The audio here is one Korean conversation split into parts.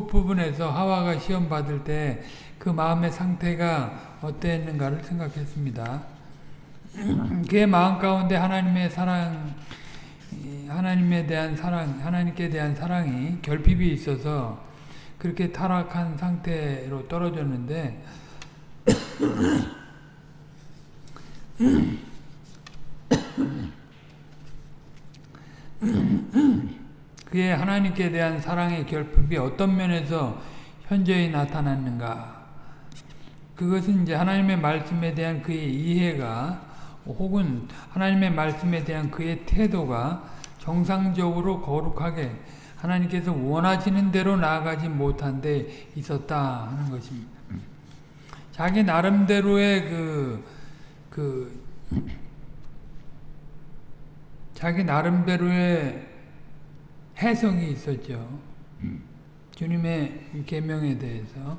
끝부분에서 하와가 시험 받을 때 그 마음의 상태가 어땠는가를 생각했습니다. 그의 마음 가운데 하나님의 사랑, 하나님에 대한 사랑, 하나님께 대한 사랑이 결핍이 있어서 그렇게 타락한 상태로 떨어졌는데 그의 하나님께 대한 사랑의 결핍이 어떤 면에서 현저히 나타났는가 그것은 이제 하나님의 말씀에 대한 그의 이해가 혹은 하나님의 말씀에 대한 그의 태도가 정상적으로 거룩하게 하나님께서 원하시는 대로 나아가지 못한 데 있었다 하는 것입니다. 자기 나름대로의 그, 그, 자기 나름대로의 해석이 있었죠. 주님의 계명에 대해서.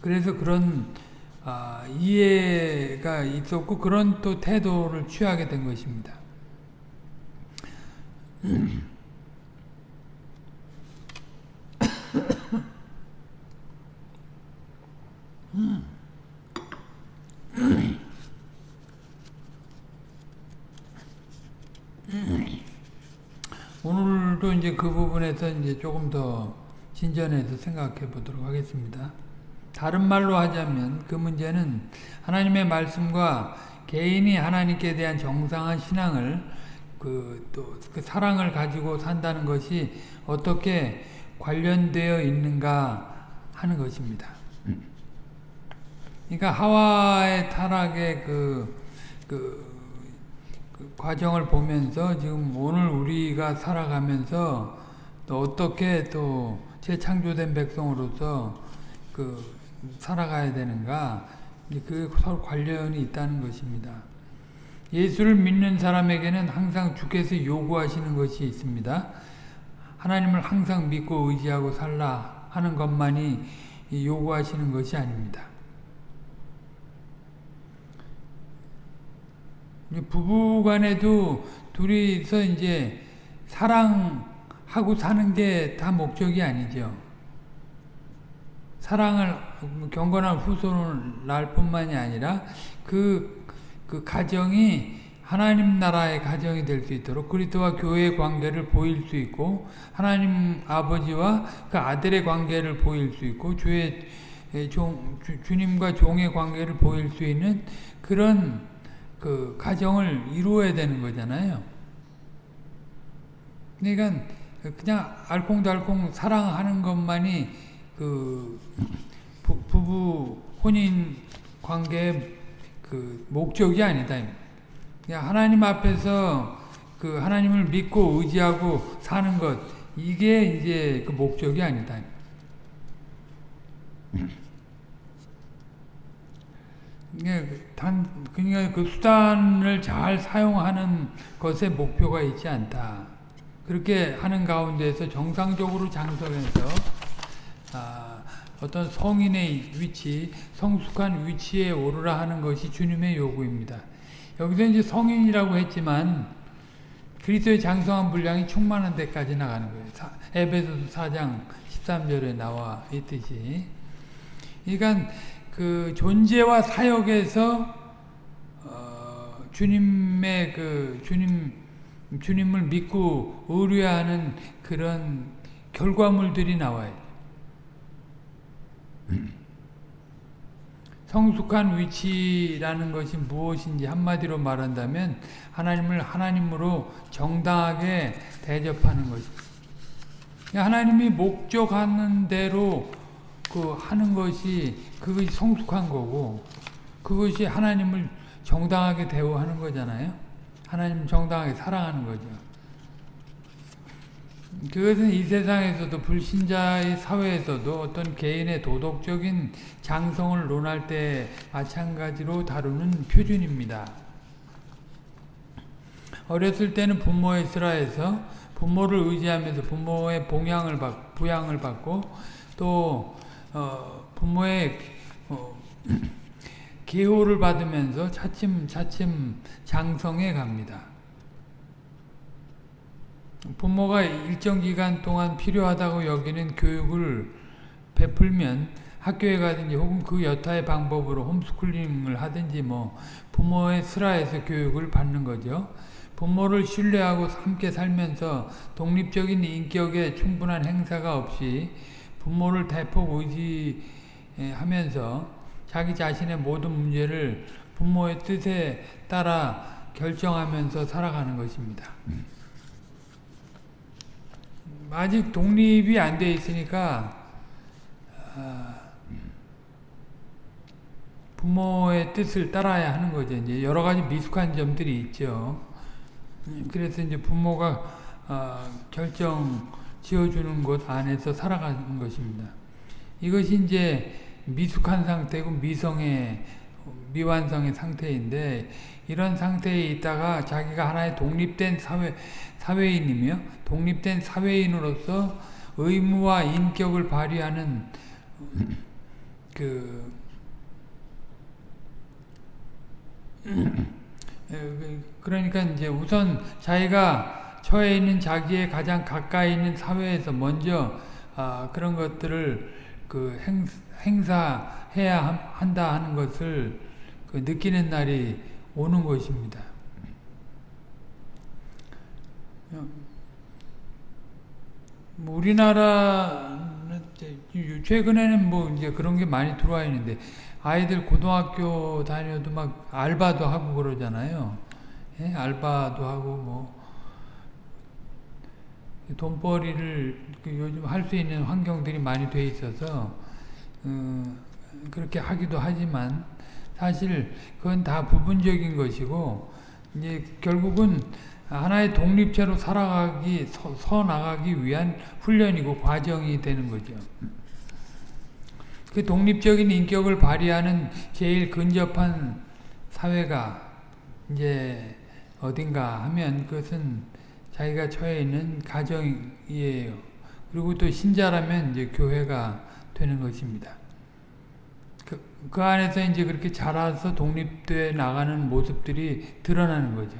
그래서 그런 아, 이해가 있었고 그런 또 태도를 취하게 된 것입니다. 오늘도 이제 그 부분에서 이제 조금 더 진전해서 생각해 보도록 하겠습니다. 다른 말로 하자면 그 문제는 하나님의 말씀과 개인이 하나님께 대한 정상한 신앙을 그또그 사랑을 가지고 산다는 것이 어떻게 관련되어 있는가 하는 것입니다. 그러니까 하와의 타락의 그, 그, 그 과정을 보면서 지금 오늘 우리가 살아가면서 또 어떻게 또 재창조된 백성으로서 그 살아가야 되는가 그 서로 관련이 있다는 것입니다. 예수를 믿는 사람에게는 항상 주께서 요구하시는 것이 있습니다. 하나님을 항상 믿고 의지하고 살라 하는 것만이 요구하시는 것이 아닙니다. 부부 간에도 둘이서 이제 사랑하고 사는 게 다 목적이 아니죠. 사랑을 경건한 후손을 낳을 뿐만이 아니라 그, 그 가정이 하나님 나라의 가정이 될 수 있도록 그리스도와 교회의 관계를 보일 수 있고 하나님 아버지와 그 아들의 관계를 보일 수 있고 주의 종, 주, 님과 종의 관계를 보일 수 있는 그런 그 가정을 이루어야 되는 거잖아요. 그러니까 그냥 알콩달콩 사랑하는 것만이 그 부, 부부 혼인 관계의 그 목적이 아니다. 그냥 하나님 앞에서 그 하나님을 믿고 의지하고 사는 것 이게 이제 그 목적이 아니다. 단 그러니까 그 수단을 잘 사용하는 것에 목표가 있지 않다. 그렇게 하는 가운데서 정상적으로 장성해서 아, 어떤 성인의 위치, 성숙한 위치에 오르라 하는 것이 주님의 요구입니다. 여기서 이제 성인이라고 했지만 그리스도의 장성한 분량이 충만한 데까지 나가는 거예요. 에베소서 4장 13절에 나와 있듯이. 그러니까 그 존재와 사역에서 어, 주님의 그 주님 주님을 믿고 의뢰하는 그런 결과물들이 나와요. 성숙한 위치라는 것이 무엇인지 한마디로 말한다면 하나님을 하나님으로 정당하게 대접하는 것입니다. 하나님이 목적하는 대로 그 하는 것이 그것이 성숙한 거고 그것이 하나님을 정당하게 대우하는 거잖아요. 하나님 정당하게 사랑하는 거죠. 그것은 이 세상에서도 불신자의 사회에서도 어떤 개인의 도덕적인 장성을 논할 때 마찬가지로 다루는 표준입니다. 어렸을 때는 부모의 슬하에서 부모를 의지하면서 부모의 봉양을 받, 부양을 받고 또 어, 부모의 어, 계호를 받으면서 차츰 차츰 장성해 갑니다. 부모가 일정 기간 동안 필요하다고 여기는 교육을 베풀면 학교에 가든지 혹은 그 여타의 방법으로 홈스쿨링을 하든지 뭐 부모의 슬하에서 교육을 받는 거죠. 부모를 신뢰하고 함께 살면서 독립적인 인격의 충분한 행사가 없이 부모를 대폭 의지하면서 자기 자신의 모든 문제를 부모의 뜻에 따라 결정하면서 살아가는 것입니다. 아직 독립이 안 돼 있으니까 부모의 뜻을 따라야 하는 거죠. 이제 여러 가지 미숙한 점들이 있죠. 그래서 이제 부모가 어, 결정 지어주는 곳 안에서 살아가는 것입니다. 이것이 이제 미숙한 상태고 미성의 미완성의 상태인데 이런 상태에 있다가 자기가 하나의 독립된 사회 사회인이며 독립된 사회인으로서 의무와 인격을 발휘하는 그 그러니까 이제 우선 자기가 처해 있는 자기의 가장 가까이 있는 사회에서 먼저 아, 그런 것들을 그 행, 행사해야 한다 하는 것을 그 느끼는 날이 오는 것입니다. 뭐 우리나라는 최근에는 뭐 이제 그런 게 많이 들어와 있는데 아이들 고등학교 다녀도 막 알바도 하고 그러잖아요. 예? 알바도 하고 뭐 돈벌이를 그 요즘 할 수 있는 환경들이 많이 돼 있어서 어, 그렇게 하기도 하지만 사실 그건 다 부분적인 것이고 이제 결국은 하나의 독립체로 살아가기 서, 서 나가기 위한 훈련이고 과정이 되는 거죠. 그 독립적인 인격을 발휘하는 제일 근접한 사회가 이제 어딘가 하면 그것은 자기가 처해 있는 가정이에요. 그리고 또 신자라면 이제 교회가 되는 것입니다. 그, 그 안에서 이제 그렇게 자라서 독립돼 나가는 모습들이 드러나는 거죠.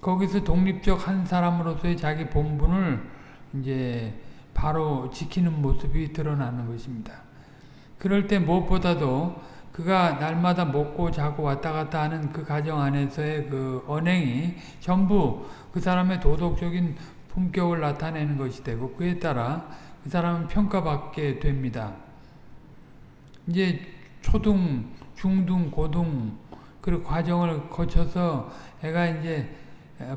거기서 독립적 한 사람으로서의 자기 본분을 이제 바로 지키는 모습이 드러나는 것입니다. 그럴 때 무엇보다도 그가 날마다 먹고 자고 왔다 갔다 하는 그 가정 안에서의 그 언행이 전부 그 사람의 도덕적인 품격을 나타내는 것이 되고 그에 따라 그 사람은 평가받게 됩니다. 이제 초등, 중등, 고등 그 과정을 거쳐서 애가 이제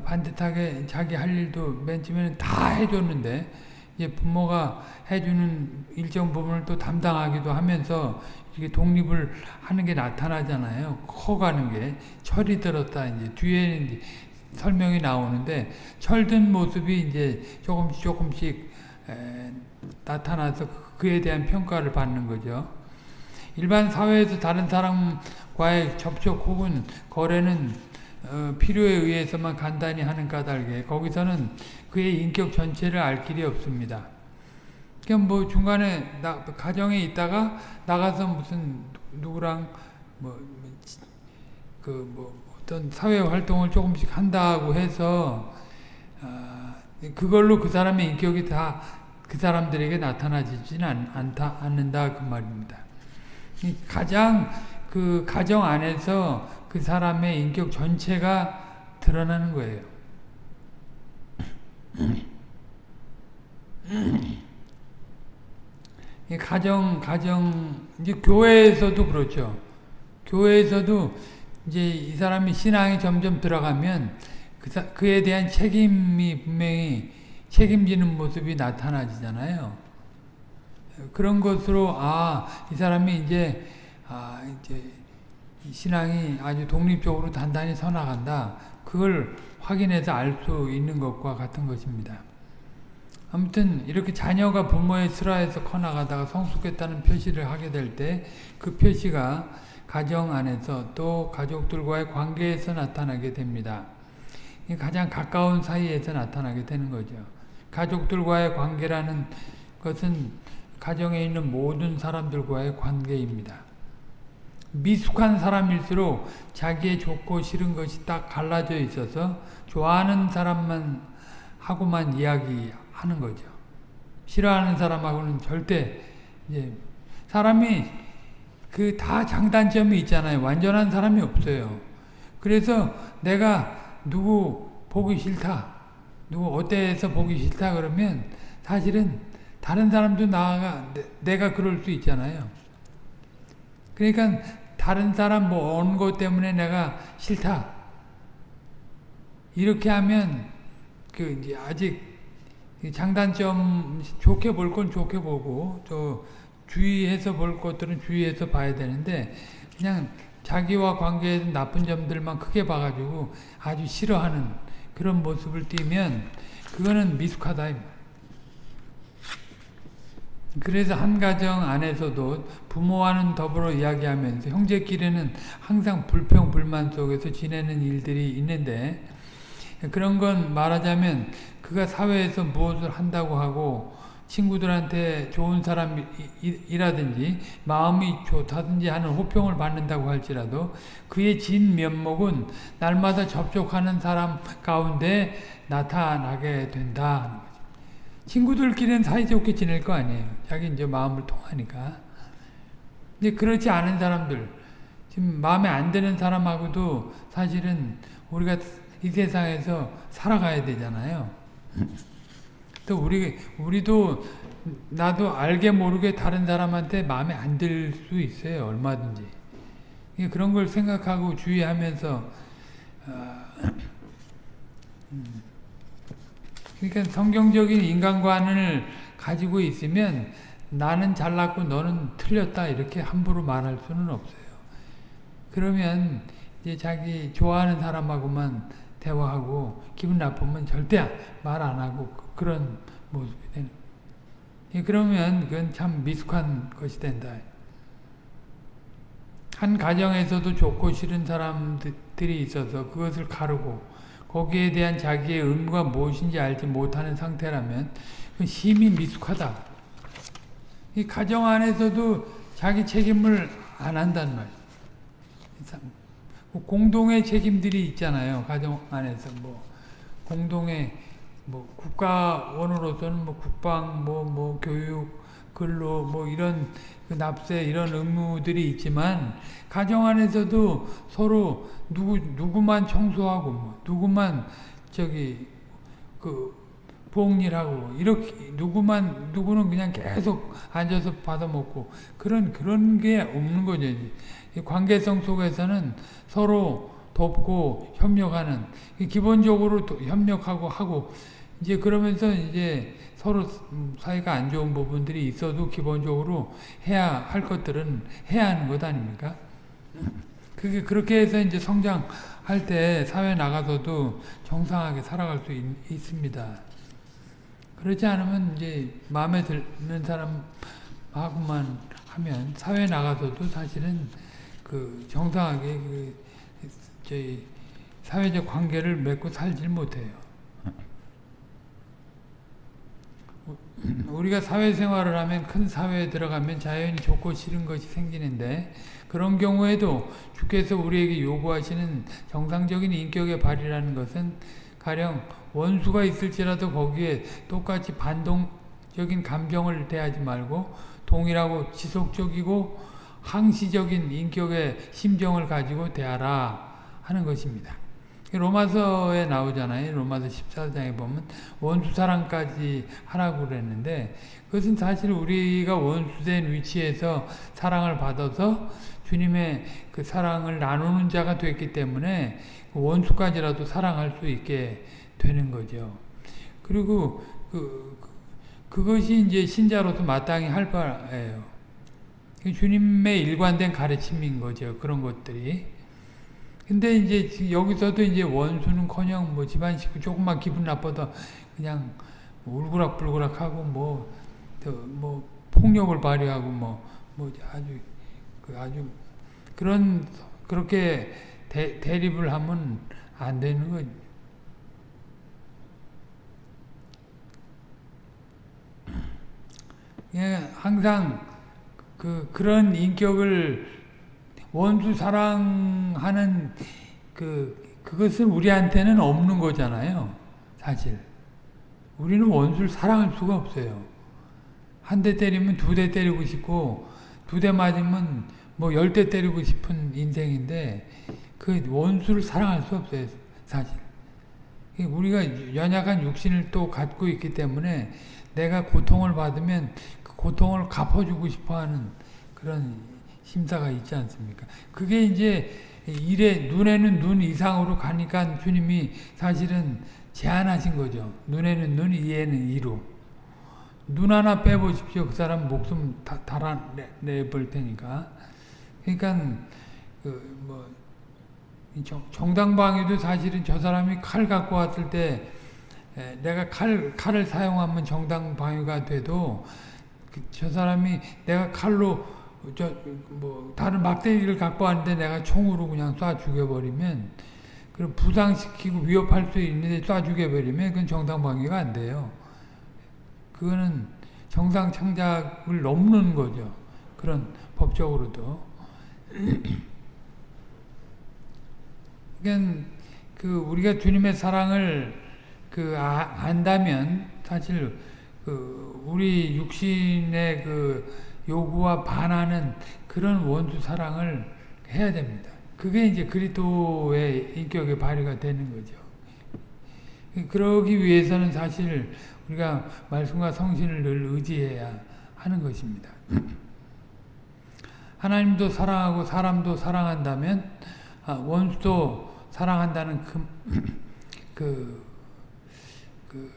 반듯하게 자기 할 일도 맨 처음에는 다 해줬는데 이제 부모가 해주는 일정 부분을 또 담당하기도 하면서 이게 독립을 하는 게 나타나잖아요. 커가는 게 철이 들었다 이제 뒤에는 설명이 나오는데 철든 모습이 이제 조금씩 조금씩 에, 나타나서 그에 대한 평가를 받는 거죠. 일반 사회에서 다른 사람과의 접촉 혹은 거래는 어, 필요에 의해서만 간단히 하는 까닭에 거기서는 그의 인격 전체를 알 길이 없습니다. 그냥 뭐 중간에 나, 가정에 있다가 나가서 무슨 누구랑 뭐 그뭐 뭐 어떤 사회 활동을 조금씩 한다고 해서 어, 그걸로 그 사람의 인격이 다 그 사람들에게 나타나지는 않다 않는다 그 말입니다. 가장 그 가정 안에서 그 사람의 인격 전체가 드러나는 거예요. 가정, 가정, 이제 교회에서도 그렇죠. 교회에서도 이제 이 사람이 신앙이 점점 들어가면 그 사, 그에 대한 책임이 분명히 책임지는 모습이 나타나지잖아요. 그런 것으로, 아, 이 사람이 이제, 아, 이제, 신앙이 아주 독립적으로 단단히 서나간다. 그걸 확인해서 알 수 있는 것과 같은 것입니다. 아무튼 이렇게 자녀가 부모의 슬하에서 커나가다가 성숙했다는 표시를 하게 될 때 그 표시가 가정 안에서 또 가족들과의 관계에서 나타나게 됩니다. 가장 가까운 사이에서 나타나게 되는 거죠. 가족들과의 관계라는 것은 가정에 있는 모든 사람들과의 관계입니다. 미숙한 사람일수록 자기의 좋고 싫은 것이 딱 갈라져 있어서 좋아하는 사람만 하고만 이야기하는 거죠. 싫어하는 사람하고는 절대 이제 사람이 그 다 장단점이 있잖아요. 완전한 사람이 없어요. 그래서 내가 누구 보기 싫다. 누구 어때서 보기 싫다 그러면 사실은 다른 사람도 나가 내가 그럴 수 있잖아요. 그러니까 다른 사람 뭐 어느 것 때문에 내가 싫다. 이렇게 하면 그 이제 아직 장단점 좋게 볼 건 좋게 보고 또 주의해서 볼 것들은 주의해서 봐야 되는데 그냥 자기와 관계에 나쁜 점들만 크게 봐가지고 아주 싫어하는 그런 모습을 띠면 그거는 미숙하다. 그래서 한 가정 안에서도 부모와는 더불어 이야기하면서 형제끼리는 항상 불평 불만 속에서 지내는 일들이 있는데 그런 건 말하자면 그가 사회에서 무엇을 한다고 하고 친구들한테 좋은 사람이라든지 마음이 좋다든지 하는 호평을 받는다고 할지라도 그의 진 면목은 날마다 접촉하는 사람 가운데 나타나게 된다. 친구들끼리는 사이좋게 지낼 거 아니에요. 자기 이제 마음을 통하니까. 근데 그렇지 않은 사람들, 지금 마음에 안 드는 사람하고도 사실은 우리가 이 세상에서 살아가야 되잖아요. 또 우리 우리도 나도 알게 모르게 다른 사람한테 마음에 안 들 수 있어요. 얼마든지. 그런 걸 생각하고 주의하면서 어, 음. 그러니까 성경적인 인간관을 가지고 있으면 나는 잘났고 너는 틀렸다 이렇게 함부로 말할 수는 없어요. 그러면 이제 자기 좋아하는 사람하고만 대화하고 기분 나쁘면 절대 말 안 하고 그런 모습이 되는. 그러면 그건 참 미숙한 것이 된다. 한 가정에서도 좋고 싫은 사람들이 있어서 그것을 가르고 거기에 대한 자기의 의무가 무엇인지 알지 못하는 상태라면 심히 미숙하다. 이 가정 안에서도 자기 책임을 안 한단 말이에요. 공동의 책임들이 있잖아요. 가정 안에서 뭐 공동의 뭐 국가원으로서는 뭐 국방 뭐뭐 뭐 교육 근로 뭐 이런 그 납세 이런 의무들이 있지만 가정 안에서도 서로 누구 누구만 청소하고 뭐 누구만 저기 그 부엌일하고 이렇게 누구만 누구는 그냥 계속 앉아서 받아 먹고 그런 그런 게 없는 거죠. 관계성 속에서는 서로 돕고 협력하는 기본적으로 협력하고 하고 이제 그러면서 이제 서로 사이가 안 좋은 부분들이 있어도 기본적으로 해야 할 것들은 해야 하는 것 아닙니까? 그게 그렇게 해서 이제 성장할 때 사회 나가서도 정상하게 살아갈 수 있, 있습니다. 그렇지 않으면 이제 마음에 드는 사람하고만 하면 사회 나가서도 사실은 그 정상하게 그 저희 사회적 관계를 맺고 살질 못해요. 우리가 사회생활을 하면 큰 사회에 들어가면 자연히 좋고 싫은 것이 생기는데 그런 경우에도 주께서 우리에게 요구하시는 정상적인 인격의 발휘라는 것은 가령 원수가 있을지라도 거기에 똑같이 반동적인 감정을 대하지 말고 동일하고 지속적이고 항시적인 인격의 심정을 가지고 대하라 하는 것입니다. 로마서에 나오잖아요. 로마서 14장에 보면 원수 사랑까지 하라고 그랬는데 그것은 사실 우리가 원수된 위치에서 사랑을 받아서 주님의 그 사랑을 나누는 자가 됐기 때문에 원수까지라도 사랑할 수 있게 되는 거죠. 그리고 그, 그것이 이제 신자로서 마땅히 할 바예요. 주님의 일관된 가르침인 거죠. 그런 것들이. 근데 이제 여기서도 이제 원수는 커녕 뭐 집안 식구 조금만 기분 나빠도 그냥 울그락불그락 하고 뭐, 뭐 폭력을 발휘하고 뭐, 뭐 아주, 그 아주 그런, 그렇게 대, 대립을 하면 안 되는 거죠. 예, 항상 그, 그런 인격을 원수 사랑하는 그, 그것은 우리한테는 없는 거잖아요. 사실. 우리는 원수를 사랑할 수가 없어요. 한 대 때리면 두 대 때리고 싶고 두 대 맞으면 뭐 열 대 때리고 싶은 인생인데 그 원수를 사랑할 수 없어요 사실. 우리가 연약한 육신을 또 갖고 있기 때문에 내가 고통을 받으면 그 고통을 갚아주고 싶어하는 그런 심사가 있지 않습니까? 그게 이제 일에 눈에는 눈 이상으로 가니까 주님이 사실은 제한하신 거죠. 눈에는 눈, 이에는 이로. 눈 하나 빼보십시오. 그 사람 목숨 다, 달아내볼 테니까. 그러니까 그 뭐 정당방위도 사실은 저 사람이 칼 갖고 왔을 때 내가 칼, 칼을 사용하면 정당방위가 돼도 그저 사람이 내가 칼로 저 뭐 다른 막대기를 갖고 왔는데 내가 총으로 그냥 쏴 죽여버리면 그럼 부상시키고 위협할 수 있는데 쏴 죽여버리면 그건 정당방위가 안 돼요. 그거는 정상 창작을 넘는 거죠. 그런 법적으로도. 그 우리가 주님의 사랑을 그 아, 안다면 사실 그 우리 육신의 그 요구와 반하는 그런 원수 사랑을 해야 됩니다. 그게 이제 그리스도의 인격의 발휘가 되는 거죠. 그러기 위해서는 사실 우리가 말씀과 성신을 늘 의지해야 하는 것입니다. 하나님도 사랑하고 사람도 사랑한다면 아, 원수도 사랑한다는 그, 그, 그,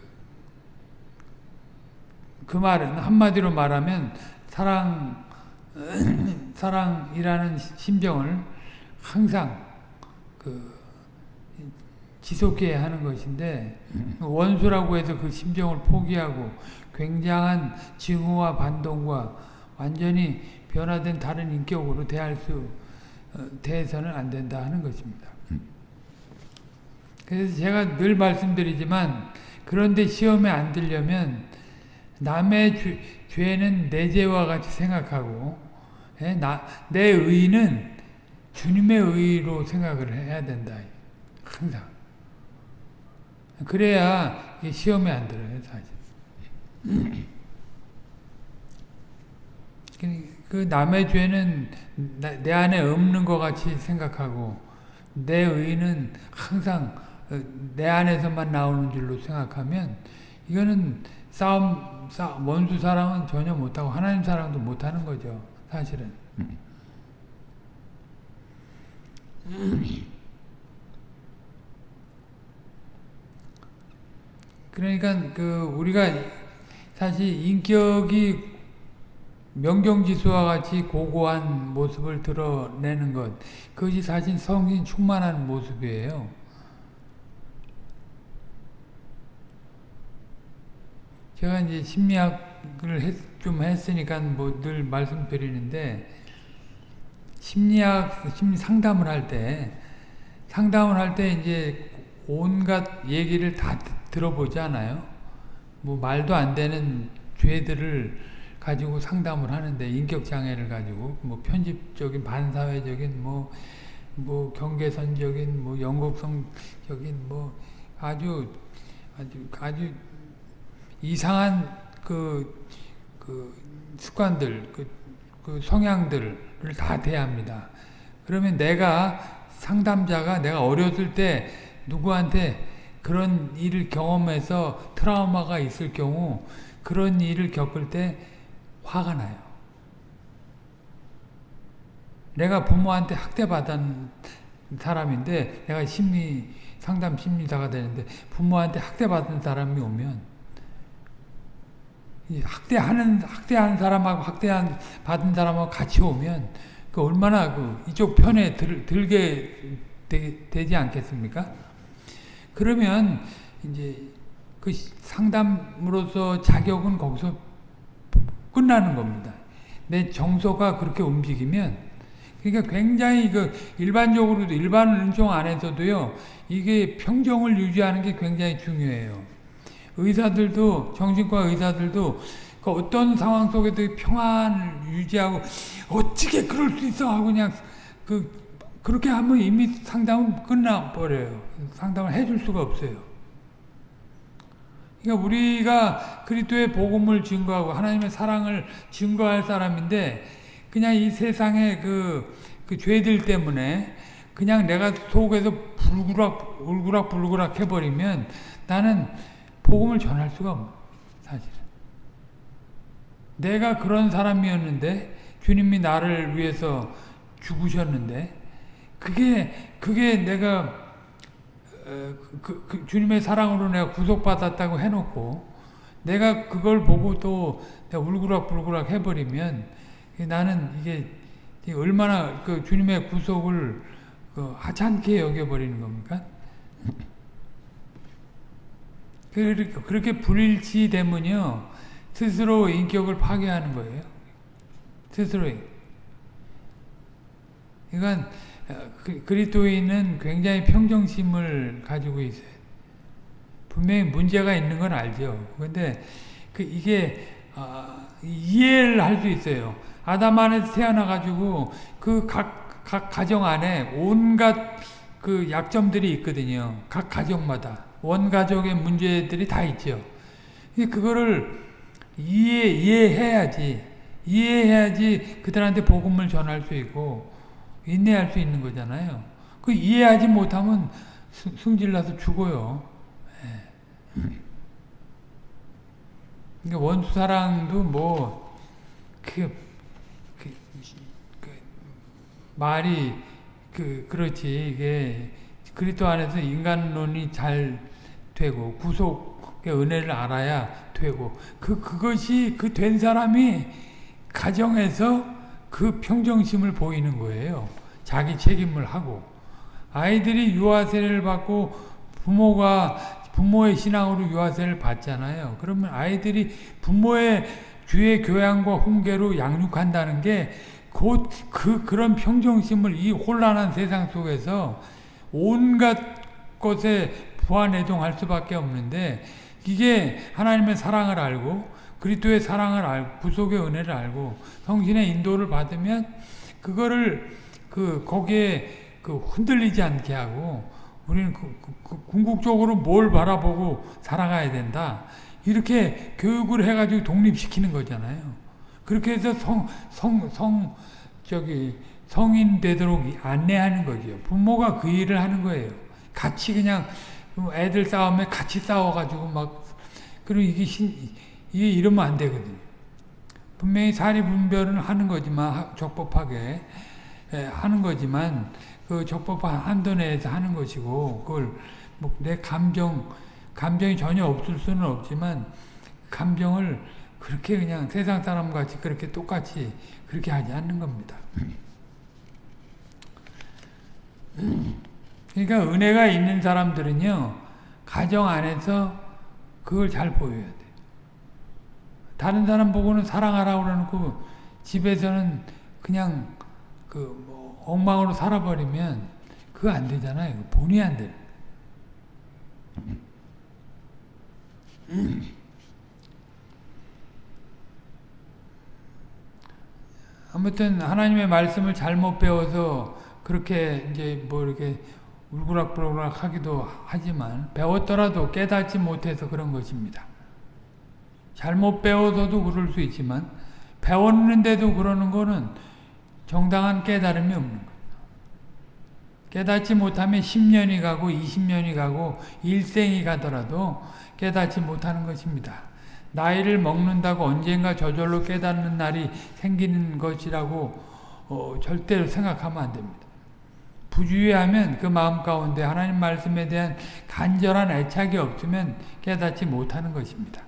그 말은 한마디로 말하면 사랑, 사랑이라는 심정을 항상 그 지속해야 하는 것인데 원수라고 해서 그 심정을 포기하고 굉장한 증오와 반동과 완전히 변화된 다른 인격으로 대할 수 어, 대해서는 안 된다 하는 것입니다. 그래서 제가 늘 말씀드리지만 그런데 시험에 안 들려면 남의 주, 죄는 내 죄와 같이 생각하고 예? 나, 내 의는 주님의 의로 생각을 해야 된다. 항상. 그래야 시험에 안 들어요, 사실. 그 남의 죄는 내 안에 없는 것 같이 생각하고 내 의는 항상 내 안에서만 나오는 줄로 생각하면 이거는 싸움 원수 사랑은 전혀 못하고 하나님 사랑도 못하는 거죠. 사실은. 그러니까 그 우리가 사실 인격이 명경지수와 같이 고고한 모습을 드러내는 것 그것이 사실 성신 충만한 모습이에요. 제가 이제 심리학을 했, 좀 했으니까 뭐 늘 말씀드리는데 심리학 심리 상담을 할 때 상담을 할 때 이제 온갖 얘기를 다 들어보잖아요. 뭐 말도 안 되는 죄들을 가지고 상담을 하는데 인격 장애를 가지고 뭐 편집적인 반사회적인 뭐뭐 뭐 경계선적인 뭐 영국성적인 뭐 아주 아주 아주 이상한 그, 그 습관들, 그, 그 성향들을 다 대합니다. 그러면 내가 상담자가 내가 어렸을 때 누구한테 그런 일을 경험해서 트라우마가 있을 경우 그런 일을 겪을 때 화가 나요. 내가 부모한테 학대받은 사람인데 내가 심리 상담 심리사가 되는데 부모한테 학대받은 사람이 오면 학대하는 학대한 사람하고 학대한 받은 사람하고 같이 오면 그 얼마나 그 이쪽 편에 들, 들게 되, 지 않겠습니까? 그러면 이제 그 상담으로서 자격은 거기서 끝나는 겁니다. 내 정서가 그렇게 움직이면 그러니까 굉장히 그 일반적으로도 일반 은총 안에서도요 이게 평정을 유지하는 게 굉장히 중요해요. 의사들도 정신과 의사들도 그 어떤 상황 속에도 평안을 유지하고 어떻게 그럴 수 있어 하고 그냥 그 그렇게 하면 이미 상담은 끝나 버려요. 상담을 해줄 수가 없어요. 그러니까 우리가 그리스도의 복음을 증거하고 하나님의 사랑을 증거할 사람인데 그냥 이 세상의 그, 그 죄들 때문에 그냥 내가 속에서 불구락 울구락 불구락 해버리면 나는 복음을 전할 수가 없어 사실은 내가 그런 사람이었는데 주님이 나를 위해서 죽으셨는데 그게 그게 내가 그, 그, 주님의 사랑으로 내가 구속받았다고 해놓고 내가 그걸 보고 또 울그락불그락 해버리면 나는 이게 얼마나 그 주님의 구속을 그 하찮게 여겨버리는 겁니까? 그렇게 불일치되면요 스스로 인격을 파괴하는 거예요. 스스로. 그러니까 그, 그리스도인은 굉장히 평정심을 가지고 있어요. 분명히 문제가 있는 건 알죠. 근데 그 이게 어, 이해를 할 수 있어요. 아담 안에서 태어나가지고 그 각, 각 가정 안에 온갖 그 약점들이 있거든요. 각 가정마다. 원 가족의 문제들이 다 있죠. 그거를 이해, 이해해야지. 이해해야지 그들한테 복음을 전할 수 있고, 인내할 수 있는 거잖아요. 그 이해하지 못하면 승질나서 죽어요. 예. 그러니까 원수 사랑도 뭐, 그, 그, 그, 말이, 그, 그렇지. 이게, 그리스도 안에서 인간론이 잘 되고, 구속의 은혜를 알아야 되고, 그, 그것이 그 된 사람이 가정에서 그 평정심을 보이는 거예요. 자기 책임을 하고 아이들이 유아세를 받고 부모가 부모의 신앙으로 유아세를 받잖아요. 그러면 아이들이 부모의 주의 교양과 훈계로 양육한다는 게 곧 그 그런 평정심을 이 혼란한 세상 속에서 온갖 것에 부안해동할 수밖에 없는데 이게 하나님의 사랑을 알고 그리스도의 사랑을 알고 구속의 은혜를 알고 성신의 인도를 받으면 그거를 그 거기에 그 흔들리지 않게 하고 우리는 그, 그, 그 궁극적으로 뭘 바라보고 살아가야 된다. 이렇게 교육을 해가지고 독립시키는 거잖아요. 그렇게 해서 성, 성, 성, 저기, 성인 되도록 안내하는 거죠. 부모가 그 일을 하는 거예요. 같이 그냥 애들 싸움에 같이 싸워가지고 막, 그리고 이게 신, 이게 이러면 안 되거든요. 분명히 사리 분별은 하는 거지만 적법하게 예, 하는 거지만 그 적법한 한도 내에서 하는 것이고 그걸 뭐 내 감정 감정이 전혀 없을 수는 없지만 감정을 그렇게 그냥 세상 사람 같이 그렇게 똑같이 그렇게 하지 않는 겁니다. 그러니까 은혜가 있는 사람들은요 가정 안에서 그걸 잘 보여야 돼. 다른 사람 보고는 사랑하라고 그러놓고 집에서는 그냥 그 뭐 엉망으로 살아버리면 그거 안 되잖아요. 본의 안 돼. 아무튼 하나님의 말씀을 잘못 배워서 그렇게 이제 뭐 이렇게 울그락불그락 하기도 하지만 배웠더라도 깨닫지 못해서 그런 것입니다. 잘못 배워서도 그럴 수 있지만 배웠는데도 그러는 거는 정당한 깨달음이 없는 거예요. 깨닫지 못하면 10년이 가고 20년이 가고 일생이 가더라도 깨닫지 못하는 것입니다. 나이를 먹는다고 언젠가 저절로 깨닫는 날이 생기는 것이라고 어, 절대로 생각하면 안 됩니다. 부주의하면 그 마음 가운데 하나님 말씀에 대한 간절한 애착이 없으면 깨닫지 못하는 것입니다.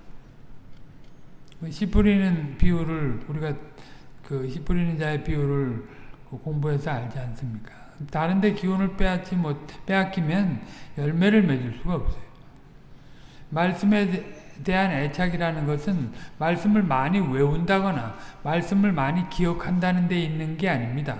씨 뿌리는 비유를 우리가 그씨 뿌리는 자의 비유를 공부해서 알지 않습니까? 다른데 기운을 빼앗지 못 빼앗기면 열매를 맺을 수가 없어요. 말씀에 대한 애착이라는 것은 말씀을 많이 외운다거나 말씀을 많이 기억한다는 데 있는 게 아닙니다.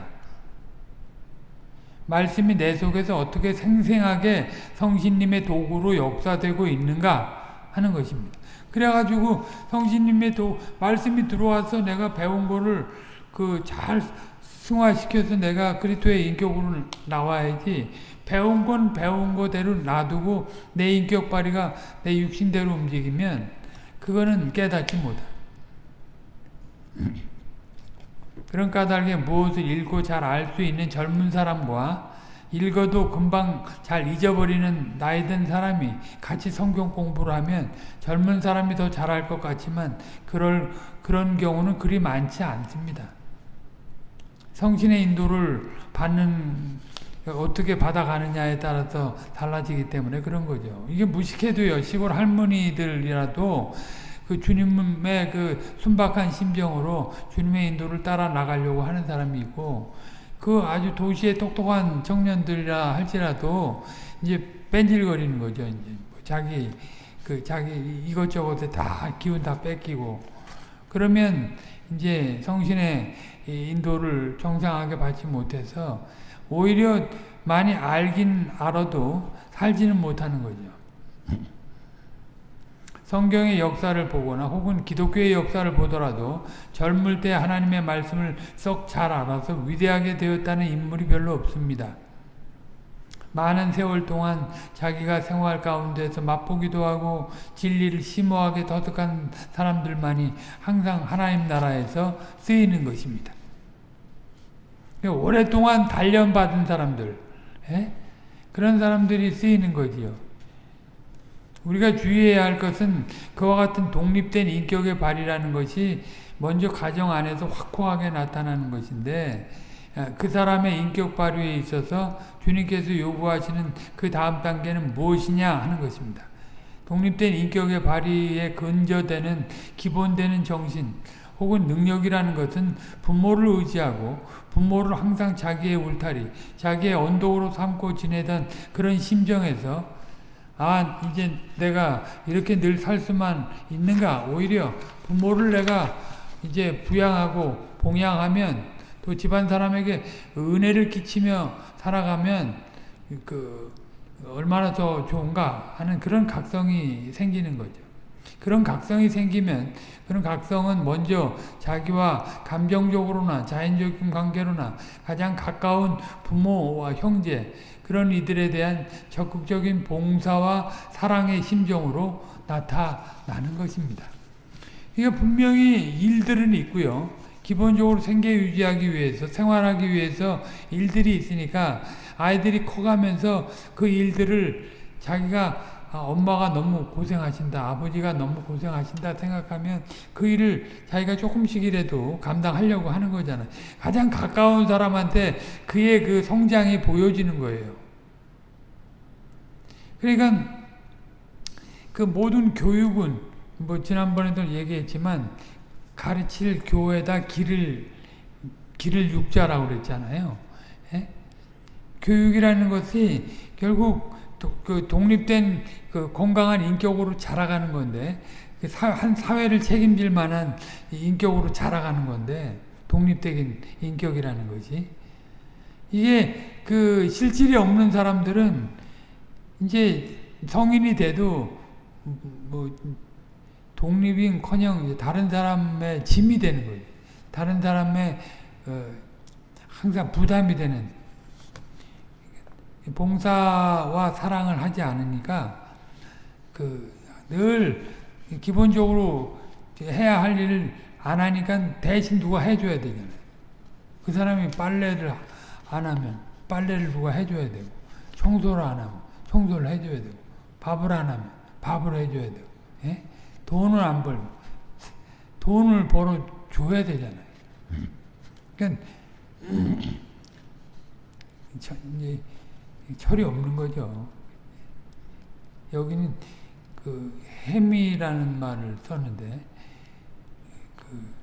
말씀이 내 속에서 어떻게 생생하게 성신님의 도구로 역사되고 있는가 하는 것입니다. 그래가지고 성신님의 도, 말씀이 들어와서 내가 배운 거를 그 잘 승화시켜서 내가 그리스도의 인격으로 나와야지 배운 건 배운 거대로 놔두고 내 인격 발휘가 내 육신대로 움직이면 그거는 깨닫지 못해. 그런 까닭에 무엇을 읽고 잘 알 수 있는 젊은 사람과 읽어도 금방 잘 잊어버리는 나이 든 사람이 같이 성경 공부를 하면 젊은 사람이 더 잘할 것 같지만 그럴 그런 경우는 그리 많지 않습니다. 성신의 인도를 받는 어떻게 받아가느냐에 따라서 달라지기 때문에 그런 거죠. 이게 무식해도요. 시골 할머니들이라도 그 주님의 그 순박한 심정으로 주님의 인도를 따라 나가려고 하는 사람이 있고 그 아주 도시의 똑똑한 청년들이라 할지라도 이제 뺀질거리는 거죠. 이제 뭐 자기 그 자기 이것저것에 다 기운 다 뺏기고 그러면 이제 성신의 인도를 정상하게 받지 못해서 오히려 많이 알긴 알아도 살지는 못하는 거죠. 성경의 역사를 보거나 혹은 기독교의 역사를 보더라도 젊을 때 하나님의 말씀을 썩 잘 알아서 위대하게 되었다는 인물이 별로 없습니다. 많은 세월 동안 자기가 생활 가운데서 맛보기도 하고 진리를 심오하게 터득한 사람들만이 항상 하나님 나라에서 쓰이는 것입니다. 오랫동안 단련받은 사람들 에? 그런 사람들이 쓰이는 거지요. 우리가 주의해야 할 것은 그와 같은 독립된 인격의 발휘라는 것이 먼저 가정 안에서 확고하게 나타나는 것인데 아, 그 사람의 인격 발휘에 있어서 주님께서 요구하시는 그 다음 단계는 무엇이냐 하는 것입니다. 독립된 인격의 발휘에 근저되는 기본되는 정신 혹은 능력이라는 것은 부모를 의지하고 부모를 항상 자기의 울타리, 자기의 언덕으로 삼고 지내던 그런 심정에서 아 이제 내가 이렇게 늘 살 수만 있는가 오히려 부모를 내가 이제 부양하고 봉양하면 또 집안 사람에게 은혜를 끼치며 살아가면 그 얼마나 더 좋은가 하는 그런 각성이 생기는 거죠. 그런 각성이 생기면 그런 각성은 먼저 자기와 감정적으로나 자연적인 관계로나 가장 가까운 부모와 형제 그런 이들에 대한 적극적인 봉사와 사랑의 심정으로 나타나는 것입니다. 이게 분명히 일들은 있고요. 기본적으로 생계 유지하기 위해서 생활하기 위해서 일들이 있으니까 아이들이 커가면서 그 일들을 자기가 아, 엄마가 너무 고생하신다 아버지가 너무 고생하신다 생각하면 그 일을 자기가 조금씩이라도 감당하려고 하는 거잖아요. 가장 가까운 사람한테 그의 그 성장이 보여지는 거예요. 그러니까 그 모든 교육은 뭐 지난번에도 얘기했지만 가르칠 교회다 길을 길을 육자라고 그랬잖아요. 예? 교육이라는 것이 결국 그 독립된 그 건강한 인격으로 자라가는 건데 그한 사회를 책임질 만한 인격으로 자라가는 건데 독립적인 인격이라는 것이 이게 그 실질이 없는 사람들은 이제 성인이 돼도 뭐 독립인커녕 다른 사람의 짐이 되는 거예요. 다른 사람의 어 항상 부담이 되는 봉사와 사랑을 하지 않으니까 그 늘 기본적으로 해야 할 일을 안 하니까 대신 누가 해줘야 되잖아요. 그 사람이 빨래를 안 하면 빨래를 누가 해줘야 되고 청소를 안 하면 청소를 해줘야 되고 밥을 안 하면 밥을 해줘야 되고 예? 돈을 안 벌고 돈을 벌어 줘야 되잖아요. 그러니까 이제 철이 없는 거죠. 여기는 그 햄이라는 말을 썼는데 그,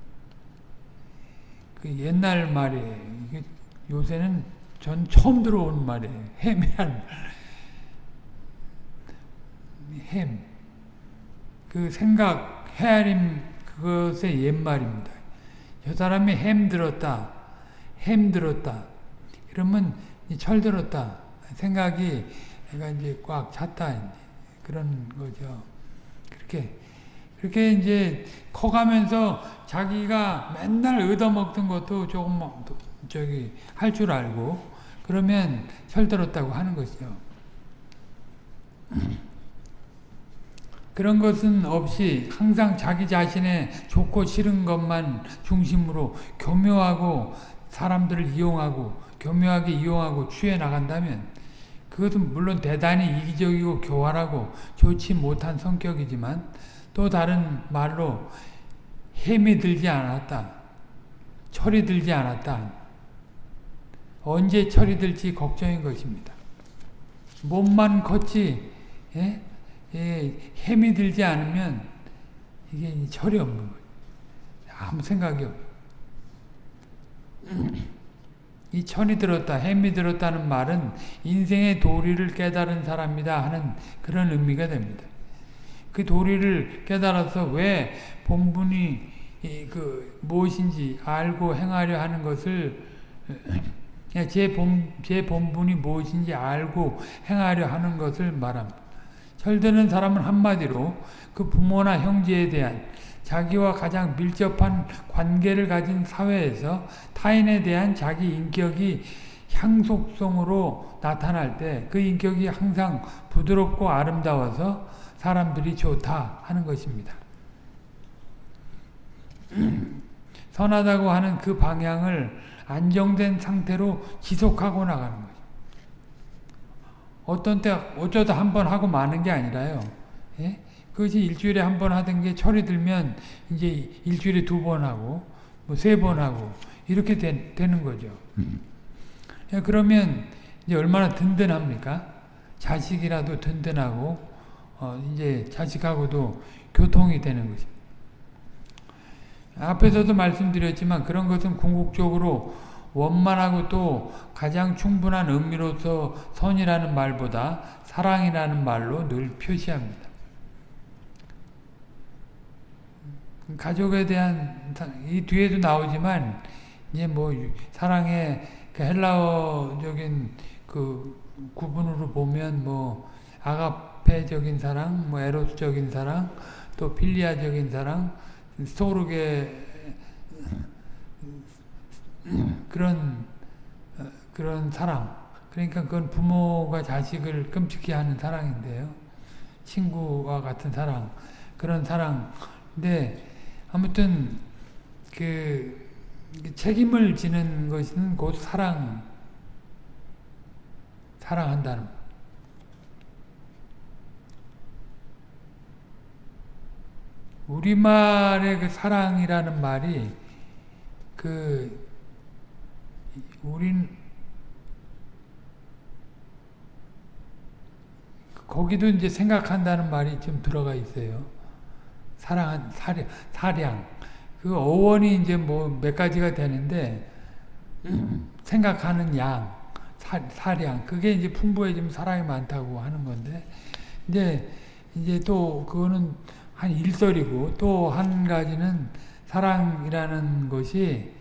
그 옛날 말이에요. 요새는 전 처음 들어온 말이에요. 햄이란 햄. 그 생각, 헤아림 그것의 옛말입니다. 저 사람이 햄 들었다. 햄 들었다. 그러면 철 들었다. 생각이 내가 이제 꽉 찼다. 그런 거죠. 그렇게 그렇게 이제 커가면서 자기가 맨날 얻어먹던 것도 조금 저기 할 줄 알고 그러면 철들었다고 하는 것이죠. 그런 것은 없이 항상 자기 자신의 좋고 싫은 것만 중심으로 교묘하고 사람들을 이용하고 교묘하게 이용하고 취해 나간다면 그것은 물론 대단히 이기적이고 교활하고 좋지 못한 성격이지만 또 다른 말로 햄이 들지 않았다. 철이 들지 않았다. 언제 철이 들지 걱정인 것입니다. 몸만 컸지 예? 예, 햄이 들지 않으면 이게 철이 없는 거예요. 아무 생각이 없. 이 천이 들었다, 햄이 들었다는 말은 인생의 도리를 깨달은 사람이다 하는 그런 의미가 됩니다. 그 도리를 깨달아서 왜 본분이 그 무엇인지 알고 행하려 하는 것을 제, 본, 제 본분이 무엇인지 알고 행하려 하는 것을 말합니다. 철드는 사람은 한마디로 그 부모나 형제에 대한 자기와 가장 밀접한 관계를 가진 사회에서 타인에 대한 자기 인격이 향속성으로 나타날 때 그 인격이 항상 부드럽고 아름다워서 사람들이 좋다 하는 것입니다. 선하다고 하는 그 방향을 안정된 상태로 지속하고 나가는 거죠. 어떤 때 어쩌다 한 번 하고 마는 게 아니라요. 예? 그것이 일주일에 한 번 하던 게 철이 들면 이제 일주일에 두 번 하고 뭐 세 번 하고 이렇게 되, 는 거죠. 음. 그러면 이제 얼마나 든든합니까? 자식이라도 든든하고 어 이제 자식하고도 교통이 되는 것입니다. 앞에서도 말씀드렸지만 그런 것은 궁극적으로 원만하고 또 가장 충분한 의미로서 선이라는 말보다 사랑이라는 말로 늘 표시합니다. 가족에 대한 이 뒤에도 나오지만 이제 뭐 사랑의 그 헬라어적인 그 구분으로 보면 뭐 아가페적인 사랑, 뭐 에로스적인 사랑, 또 필리아적인 사랑, 스토르게 그런 그런 사랑. 그러니까 그건 부모가 자식을 끔찍히 하는 사랑인데요. 친구와 같은 사랑, 그런 사랑인데 아무튼 그 책임을 지는 것은 곧 사랑, 사랑한다는 우리말의 그 사랑이라는 말이 그 우린 거기도 이제 생각한다는 말이 좀 들어가 있어요. 사랑한 사량, 사량. 그 어원이 이제 뭐 몇 가지가 되는데 생각하는 양, 사, 사량. 그게 이제 풍부해지면 사랑이 많다고 하는 건데 이제 이제 또 그거는 한 일설이고 또 한 가지는 사랑이라는 것이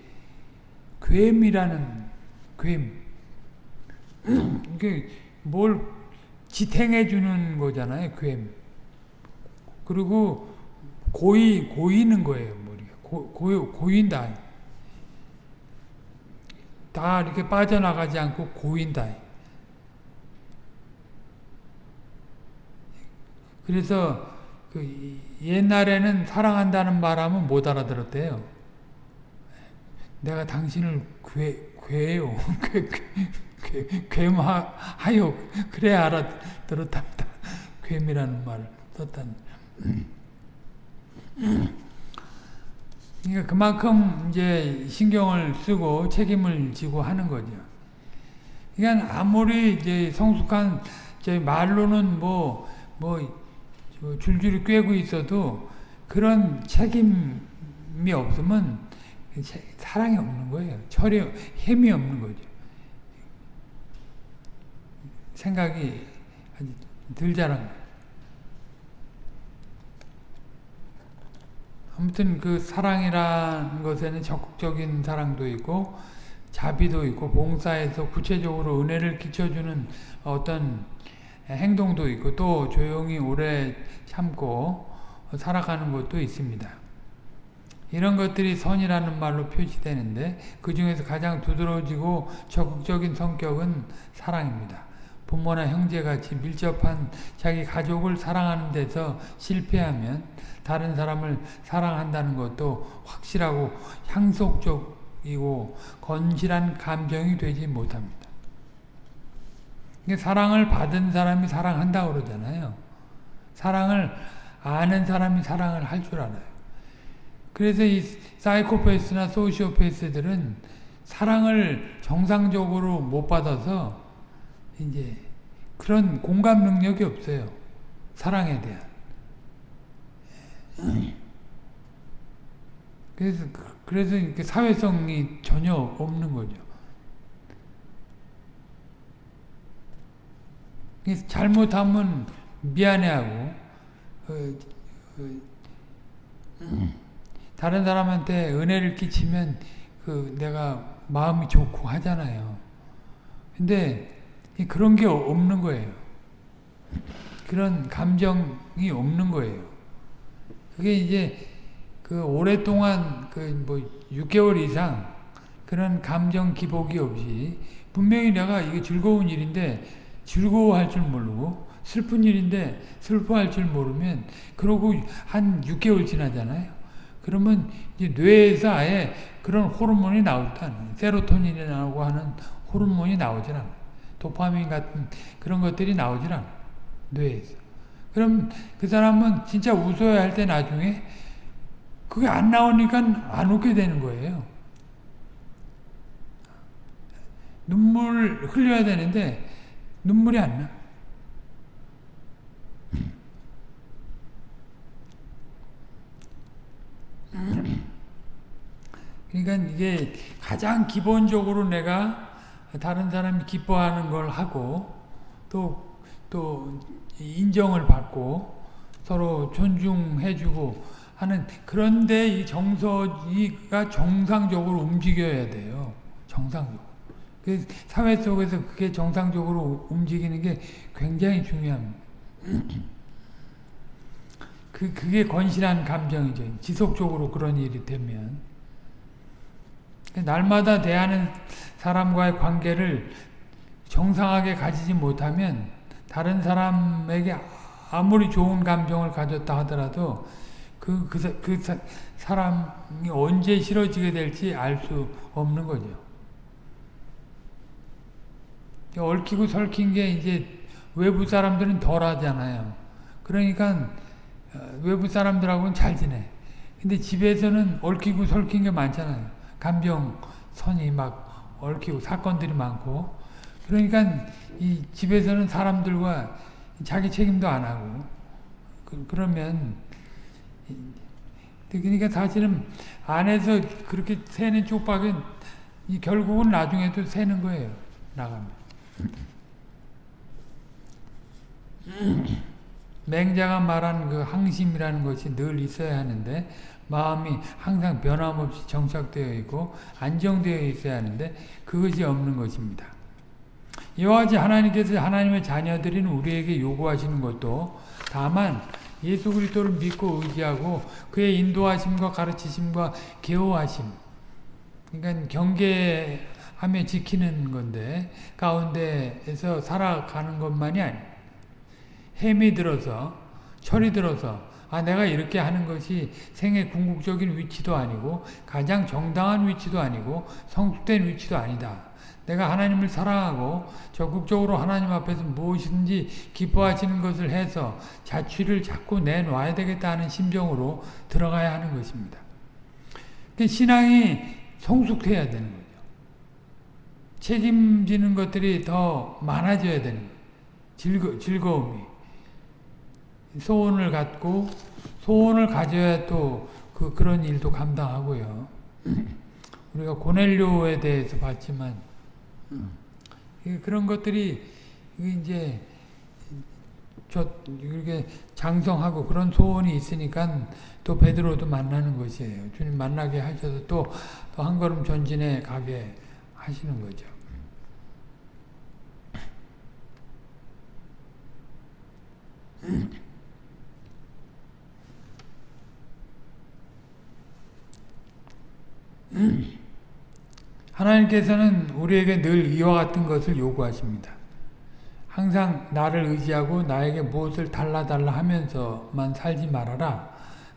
괴미라는 괴 이게 뭘 지탱해 주는 거잖아요, 괴 그리고 고이 고이는 거예요. 고, 고 고인다. 다 이렇게 빠져나가지 않고 고인다. 그래서 그 옛날에는 사랑한다는 말하면 못 알아들었대요. 내가 당신을 괴, 괴요. 괴, 괴, 괴하요. 그래 알아들었답니다. 괴미라는 말을 썼다니. 그러니까 그만큼 이제 신경을 쓰고 책임을 지고 하는 거죠. 그러니까 아무리 이제 성숙한 말로는 뭐, 뭐, 줄줄이 꿰고 있어도 그런 책임이 없으면 사랑이 없는 거예요. 철이, 힘이 없는 거죠. 생각이 덜 자란 거예요. 아무튼 그 사랑이라는 것에는 적극적인 사랑도 있고 자비도 있고 봉사에서 구체적으로 은혜를 끼쳐주는 어떤 행동도 있고 또 조용히 오래 참고 살아가는 것도 있습니다. 이런 것들이 선이라는 말로 표시되는데 그 중에서 가장 두드러지고 적극적인 성격은 사랑입니다. 부모나 형제같이 밀접한 자기 가족을 사랑하는 데서 실패하면 다른 사람을 사랑한다는 것도 확실하고 향속적이고 건실한 감정이 되지 못합니다. 사랑을 받은 사람이 사랑한다고 그러잖아요. 사랑을 아는 사람이 사랑을 할 줄 알아요. 그래서 이 사이코패스나 소시오패스들은 사랑을 정상적으로 못 받아서 이제 그런 공감 능력이 없어요. 사랑에 대한. 그래서 그래서 이렇게 사회성이 전혀 없는 거죠. 잘못하면 미안해하고 어, 어, 다른 사람한테 은혜를 끼치면 그 내가 마음이 좋고 하잖아요. 근데 그런 게 없는 거예요. 그런 감정이 없는 거예요. 그게 이제 그 오랫동안 그 뭐 6개월 이상 그런 감정 기복이 없이 분명히 내가 이게 즐거운 일인데 즐거워할 줄 모르고 슬픈 일인데 슬퍼할 줄 모르면 그러고 한 6개월 지나잖아요. 그러면 이제 뇌에서 아예 그런 호르몬이 나오지 않아요. 세로토닌이라고 하는 호르몬이 나오질 않아요. 도파민 같은 그런 것들이 나오질 않아요. 뇌에서. 그럼 그 사람은 진짜 웃어야 할 때 나중에 그게 안 나오니까 안 웃게 되는 거예요. 눈물 흘려야 되는데 눈물이 안 나. 그러니까 이게 가장 기본적으로 내가 다른 사람이 기뻐하는 걸 하고 또, 또 인정을 받고 서로 존중해주고 하는 그런데 이 정서가 정상적으로 움직여야 돼요. 정상적으로. 그 사회 속에서 그게 정상적으로 움직이는 게 굉장히 중요합니다. 그, 그게 건실한 감정이죠. 지속적으로 그런 일이 되면. 날마다 대하는 사람과의 관계를 정상하게 가지지 못하면 다른 사람에게 아무리 좋은 감정을 가졌다 하더라도 그, 그, 그 사람이 언제 싫어지게 될지 알 수 없는 거죠. 얽히고 설킨 게 이제 외부 사람들은 덜 하잖아요. 그러니까 어, 외부 사람들하고는 잘 지내. 근데 집에서는 얽히고 설킨 게 많잖아요. 감정선이 막 얽히고 사건들이 많고 그러니까 이 집에서는 사람들과 자기 책임도 안 하고 그, 러면 그러니까 사실은 안에서 그렇게 새는 쪽박은 결국은 나중에도 새는 거예요. 나가면. 맹자가 말한 그 항심이라는 것이 늘 있어야 하는데 마음이 항상 변함없이 정착되어 있고 안정되어 있어야 하는데 그것이 없는 것입니다. 이와 같이 하나님께서 하나님의 자녀들인 우리에게 요구하시는 것도 다만 예수 그리스도를 믿고 의지하고 그의 인도하심과 가르치심과 계호하심 그러니까 경계하며 지키는 건데 가운데에서 살아가는 것만이 아니 햄이 들어서 철이 들어서 아 내가 이렇게 하는 것이 생의 궁극적인 위치도 아니고 가장 정당한 위치도 아니고 성숙된 위치도 아니다. 내가 하나님을 사랑하고 적극적으로 하나님 앞에서 무엇이든지 기뻐하시는 것을 해서 자취를 자꾸 내놔야 되겠다 하는 심정으로 들어가야 하는 것입니다. 신앙이 성숙해야 되는 거죠. 책임지는 것들이 더 많아져야 되는 거예요. 즐거, 즐거움이. 소원을 갖고 소원을 가져야 또 그, 그런 일도 감당하고요. 우리가 고넬료에 대해서 봤지만 그런 것들이 이제 저 이렇게 장성하고 그런 소원이 있으니까 또 베드로도 만나는 것이에요. 주님 만나게 하셔서 또또한 걸음 전진해 가게 하시는 거죠. 하나님께서는 우리에게 늘 이와 같은 것을 요구하십니다. 항상 나를 의지하고 나에게 무엇을 달라달라 하면서만 살지 말아라.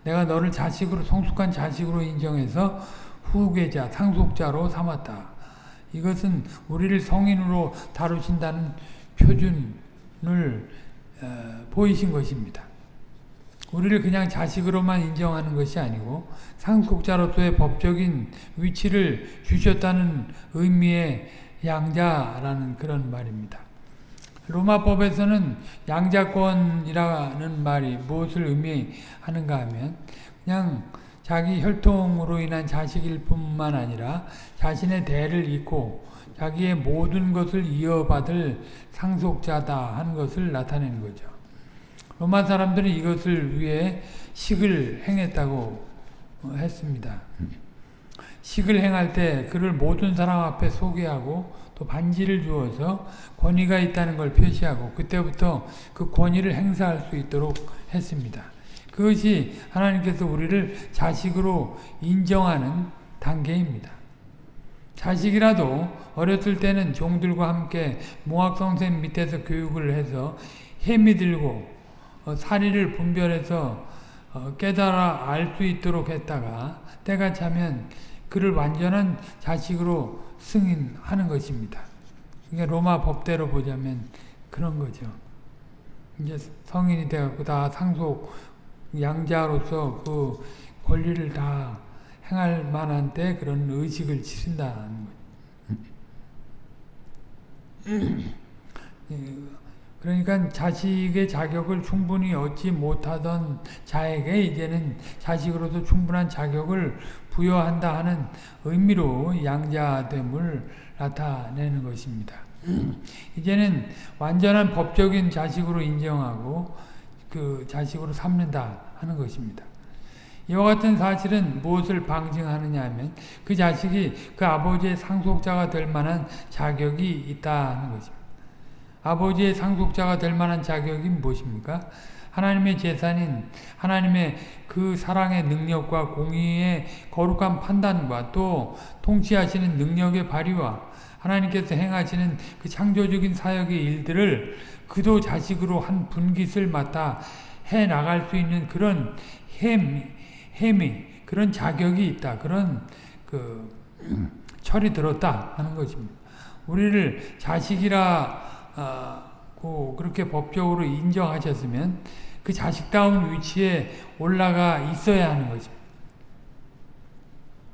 내가 너를 자식으로 성숙한 자식으로 인정해서 후계자, 상속자로 삼았다. 이것은 우리를 성인으로 다루신다는 표준을 어, 보이신 것입니다. 우리를 그냥 자식으로만 인정하는 것이 아니고 상속자로서의 법적인 위치를 주셨다는 의미의 양자라는 그런 말입니다. 로마법에서는 양자권이라는 말이 무엇을 의미하는가 하면 그냥 자기 혈통으로 인한 자식일 뿐만 아니라 자신의 대를 잇고 자기의 모든 것을 이어받을 상속자다 하는 것을 나타내는 거죠. 로마 사람들은 이것을 위해 식을 행했다고 했습니다. 식을 행할 때 그를 모든 사람 앞에 소개하고 또 반지를 주어서 권위가 있다는 걸 표시하고 그때부터 그 권위를 행사할 수 있도록 했습니다. 그것이 하나님께서 우리를 자식으로 인정하는 단계입니다. 자식이라도 어렸을 때는 종들과 함께 모학성생 밑에서 교육을 해서 햄이 들고 어, 사리를 분별해서 어, 깨달아 알 수 있도록 했다가 때가 차면 그를 완전한 자식으로 승인하는 것입니다. 그러니까 로마 법대로 보자면 그런 거죠. 이제 성인이 돼갖고 다 상속 양자로서 그 권리를 다 행할 만한 때 그런 의식을 치른다는 거죠. 그러니까 자식의 자격을 충분히 얻지 못하던 자에게 이제는 자식으로서 충분한 자격을 부여한다 하는 의미로 양자됨을 나타내는 것입니다. 이제는 완전한 법적인 자식으로 인정하고 그 자식으로 삼는다 하는 것입니다. 이와 같은 사실은 무엇을 방증하느냐 하면 그 자식이 그 아버지의 상속자가 될 만한 자격이 있다는 것입니다. 아버지의 상속자가 될 만한 자격이 무엇입니까? 하나님의 재산인 하나님의 그 사랑의 능력과 공의의 거룩한 판단과 또 통치하시는 능력의 발휘와 하나님께서 행하시는 그 창조적인 사역의 일들을 그도 자식으로 한 분깃을 맡아 해 나갈 수 있는 그런 햄, 햄이 그런 자격이 있다. 그런 그 철이 들었다 하는 것입니다. 우리를 자식이라 고 그렇게 법적으로 인정하셨으면 그 자식다운 위치에 올라가 있어야 하는 거죠.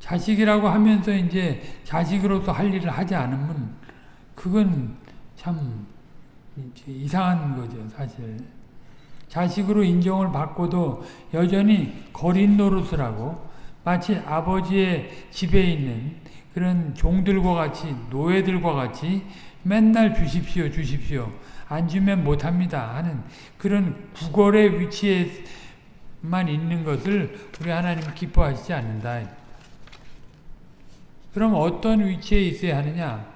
자식이라고 하면서 이제 자식으로서 할 일을 하지 않으면 그건 참 이상한 거죠, 사실. 자식으로 인정을 받고도 여전히 거린 노릇을 하고 마치 아버지의 집에 있는 그런 종들과 같이 노예들과 같이 맨날 주십시오 주십시오 안 주면 못합니다 하는 그런 구걸의 위치에만 있는 것을 우리 하나님 기뻐하시지 않는다. 그럼 어떤 위치에 있어야 하느냐?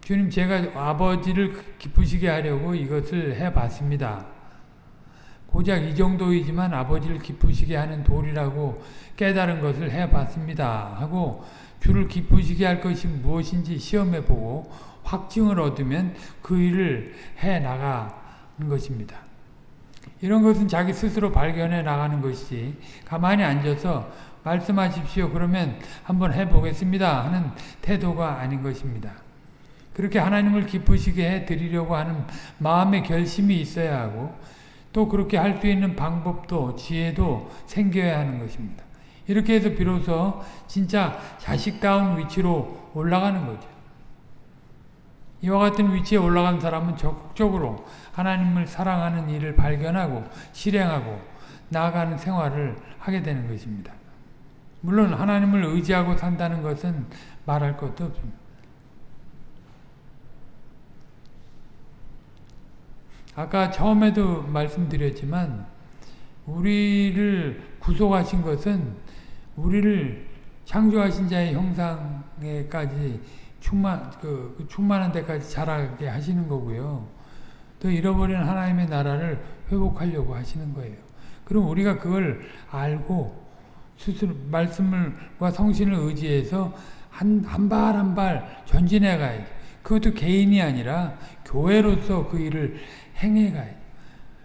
주님 제가 아버지를 기쁘시게 하려고 이것을 해봤습니다. 고작 이 정도이지만 아버지를 기쁘시게 하는 도리라고 깨달은 것을 해봤습니다. 하고 주를 기쁘시게 할 것이 무엇인지 시험해보고 확증을 얻으면 그 일을 해 나가는 것입니다. 이런 것은 자기 스스로 발견해 나가는 것이지 가만히 앉아서 말씀하십시오 그러면 한번 해보겠습니다 하는 태도가 아닌 것입니다. 그렇게 하나님을 기쁘시게 해드리려고 하는 마음의 결심이 있어야 하고 또 그렇게 할 수 있는 방법도 지혜도 생겨야 하는 것입니다. 이렇게 해서 비로소 진짜 자식다운 위치로 올라가는 거죠. 이와 같은 위치에 올라간 사람은 적극적으로 하나님을 사랑하는 일을 발견하고 실행하고 나아가는 생활을 하게 되는 것입니다. 물론 하나님을 의지하고 산다는 것은 말할 것도 없습니다. 아까 처음에도 말씀드렸지만 우리를 구속하신 것은 우리를 창조하신 자의 형상에까지 충만 그, 그 충만한 데까지 자라게 하시는 거고요. 또 잃어버린 하나님의 나라를 회복하려고 하시는 거예요. 그럼 우리가 그걸 알고 스스로 말씀을과 성신을 의지해서 한 한 발 한 발 전진해 가야지. 그것도 개인이 아니라 교회로서 그 일을 행해 가야지.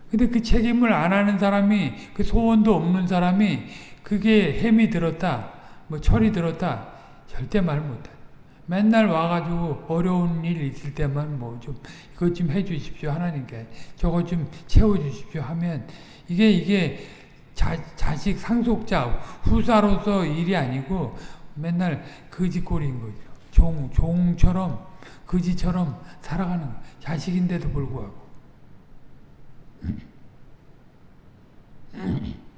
근데 그 책임을 안 하는 사람이 그 소원도 없는 사람이 그게 햄이 들었다. 뭐 철이 들었다. 절대 말 못해. 맨날 와가지고 어려운 일 있을 때만 뭐 좀 이것 좀 해주십시오 하나님께 저거 좀 채워주십시오 하면 이게 이게 자, 자식 상속자 후사로서 일이 아니고 맨날 거지꼴인 거죠. 종 종처럼 거지처럼 살아가는 거. 자식인데도 불구하고.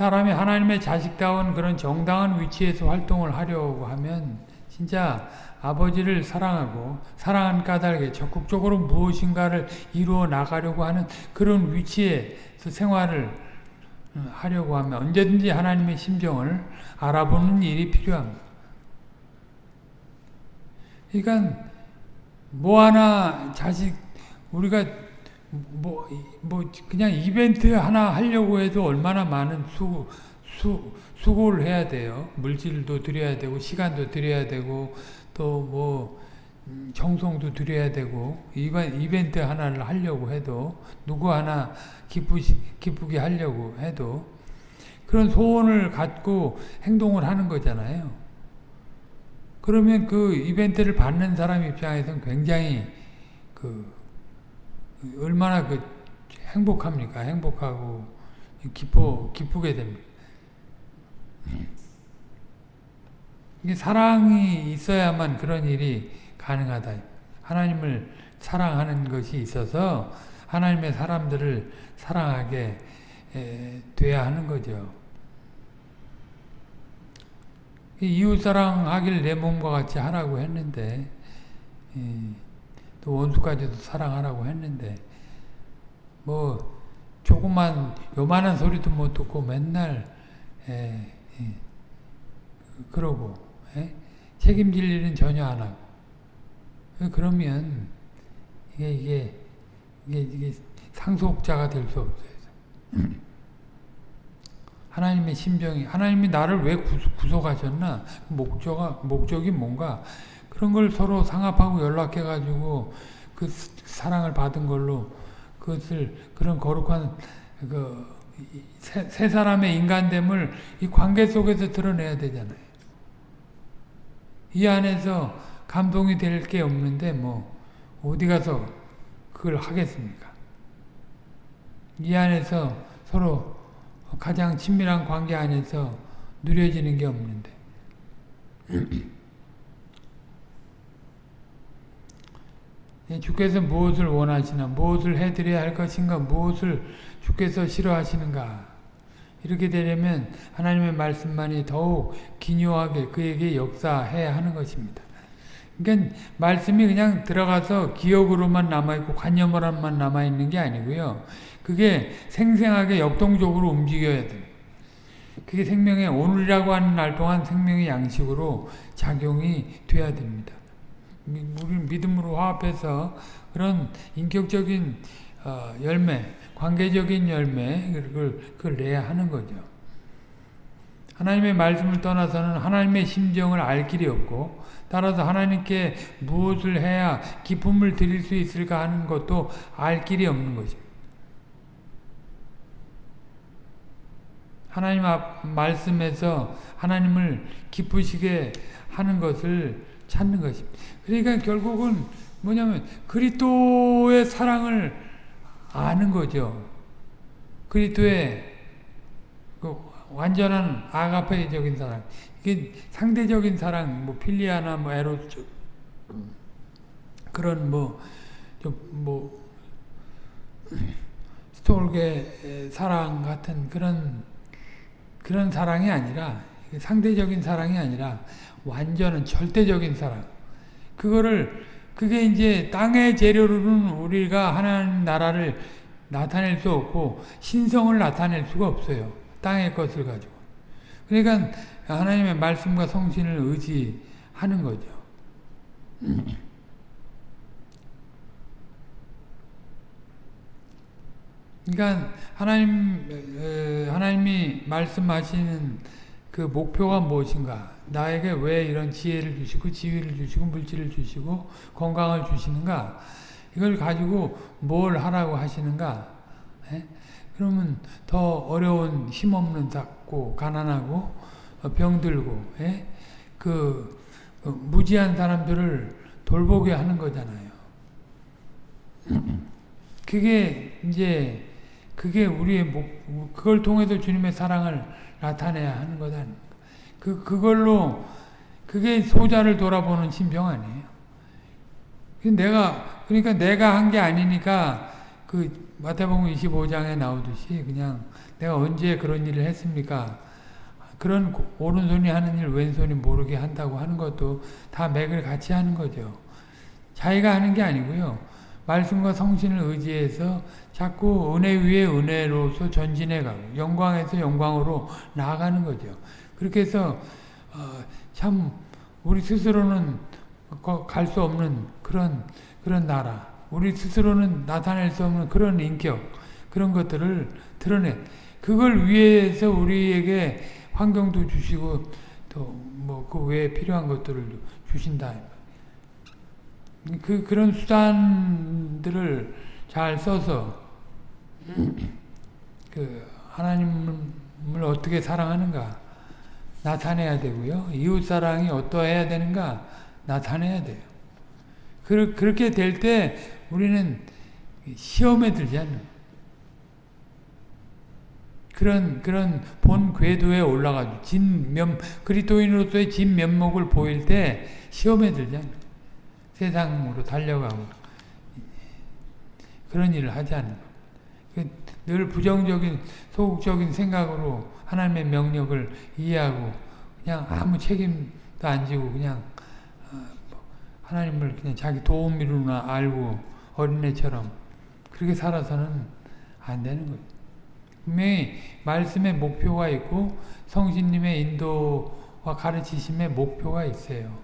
사람이 하나님의 자식다운 그런 정당한 위치에서 활동을 하려고 하면 진짜 아버지를 사랑하고 사랑한 까닭에 적극적으로 무엇인가를 이루어 나가려고 하는 그런 위치에서 생활을 하려고 하면 언제든지 하나님의 심정을 알아보는 일이 필요합니다. 그러니까 뭐 하나 자식 우리가 뭐, 뭐, 그냥 이벤트 하나 하려고 해도 얼마나 많은 수, 수, 수고를 해야 돼요. 물질도 들여야 되고, 시간도 들여야 되고, 또 뭐, 정성도 들여야 되고, 이벤트 하나를 하려고 해도, 누구 하나 기쁘시, 기쁘게 하려고 해도, 그런 소원을 갖고 행동을 하는 거잖아요. 그러면 그 이벤트를 받는 사람 입장에서는 굉장히 그, 얼마나 그 행복합니까? 행복하고 기뻐 기쁘게 됩니다. 이게 사랑이 있어야만 그런 일이 가능하다. 하나님을 사랑하는 것이 있어서 하나님의 사람들을 사랑하게 돼야 하는 거죠. 이웃 사랑하길 내 몸과 같이 하라고 했는데 또 원수까지도 사랑하라고 했는데 뭐 조그만 요만한 소리도 못 듣고 맨날 에, 에, 그러고 에? 책임질 일은 전혀 안 하고 그러면 이게 이게 이게, 이게 상속자가 될 수 없어요. 하나님의 심정이 하나님이 나를 왜 구속하셨나 목적가 목적이 뭔가 그런 걸 서로 상합하고 연락해가지고 그 사랑을 받은 걸로 그것을 그런 거룩한 그 세 세 사람의 인간됨을 이 관계 속에서 드러내야 되잖아요. 이 안에서 감동이 될 게 없는데 뭐 어디 가서 그걸 하겠습니까? 이 안에서 서로 가장 친밀한 관계 안에서 누려지는 게 없는데 주께서 무엇을 원하시나 무엇을 해드려야 할 것인가 무엇을 주께서 싫어하시는가 이렇게 되려면 하나님의 말씀만이 더욱 기묘하게 그에게 역사해야 하는 것입니다. 그러니까 말씀이 그냥 들어가서 기억으로만 남아있고 관념으로만 남아있는 게 아니고요. 그게 생생하게 역동적으로 움직여야 돼요. 그게 생명의 오늘이라고 하는 날 동안 생명의 양식으로 작용이 돼야 됩니다. 우리 믿음으로 화합해서 그런 인격적인 어, 열매, 관계적인 열매 그걸, 그걸 내야 하는 거죠. 하나님의 말씀을 떠나서는 하나님의 심정을 알 길이 없고 따라서 하나님께 무엇을 해야 기쁨을 드릴 수 있을까 하는 것도 알 길이 없는 것입니다. 하나님 앞 말씀에서 하나님을 기쁘시게 하는 것을 찾는 것입니다. 그러니까 결국은 뭐냐면 그리스도의 사랑을 아는 거죠. 그리스도의 그 완전한 아가페적인 사랑. 이게 상대적인 사랑, 뭐 필리아나 뭐 에로스 그런 뭐 좀뭐 스톨게 사랑 같은 그런 그런 사랑이 아니라 상대적인 사랑이 아니라 완전한 절대적인 사랑. 그거를 그게 이제 땅의 재료로는 우리가 하나님 나라를 나타낼 수 없고 신성을 나타낼 수가 없어요. 땅의 것을 가지고. 그러니까 하나님의 말씀과 성신을 의지하는 거죠. 그러니까 하나님 에, 하나님이 말씀하시는 그 목표가 무엇인가? 나에게 왜 이런 지혜를 주시고 지위를 주시고 물질을 주시고 건강을 주시는가? 이걸 가지고 뭘 하라고 하시는가? 예? 그러면 더 어려운 힘없는 작고 가난하고 어, 병들고 예? 그 어, 무지한 사람들을 돌보게 하는 거잖아요. 그게 이제 그게 우리의 목 그걸 통해서 주님의 사랑을 나타내야 하는 거다. 그 그걸로 그게 소자를 돌아보는 신병 아니에요. 내가 그러니까 내가 한 게 아니니까 그 마태복음 25장에 나오듯이 그냥 내가 언제 그런 일을 했습니까? 그런 오른손이 하는 일 왼손이 모르게 한다고 하는 것도 다 맥을 같이 하는 거죠. 자기가 하는 게 아니고요. 말씀과 성신을 의지해서 자꾸 은혜 위에 은혜로서 전진해가고 영광에서 영광으로 나아가는 거죠. 그렇게 해서 어, 참 우리 스스로는 갈 수 없는 그런 그런 나라, 우리 스스로는 나타낼 수 없는 그런 인격, 그런 것들을 드러내. 그걸 위해서 우리에게 환경도 주시고 또 뭐 그 외에 필요한 것들을 주신다. 그 그런 수단들을 잘 써서 그 하나님을 어떻게 사랑하는가 나타내야 되고요. 이웃 사랑이 어떠해야 되는가 나타내야 돼요. 그, 그렇게 될 때 우리는 시험에 들지 않는 그런 그런 본 궤도에 올라가죠. 진면 그리스도인으로서의 진 면목을 보일 때 시험에 들지 않는 세상으로 달려가고 그런 일을 하지 않는 그늘 부정적인 소극적인 생각으로 하나님의 명령을 이해하고 그냥 아무 책임도 안 지고 그냥 하나님을 그냥 자기 도움이로나 알고 어린애처럼 그렇게 살아서는 안 되는 거예요. 분명히 말씀의 목표가 있고 성신님의 인도와 가르치심의 목표가 있어요.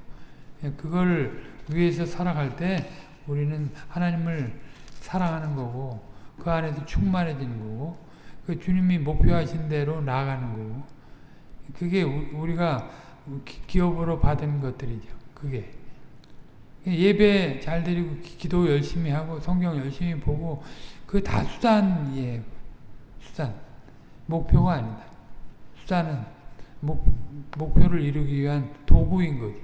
그걸 위해서 살아갈 때 우리는 하나님을 사랑하는 거고 그 안에서 충만해지는 거고 그 주님이 목표하신 대로 나아가는 거고 그게 우리가 기업으로 받은 것들이죠. 그게 예배 잘 드리고 기도 열심히 하고 성경 열심히 보고 그 다 수단이에요. 수단. 목표가 아니다. 수단은 목, 목표를 이루기 위한 도구인 거지.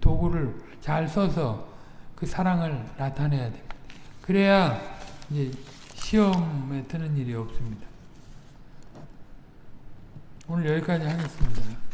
도구를 잘 써서 그 사랑을 나타내야 됩니다. 그래야 이제 시험에 드는 일이 없습니다. 오늘 여기까지 하겠습니다.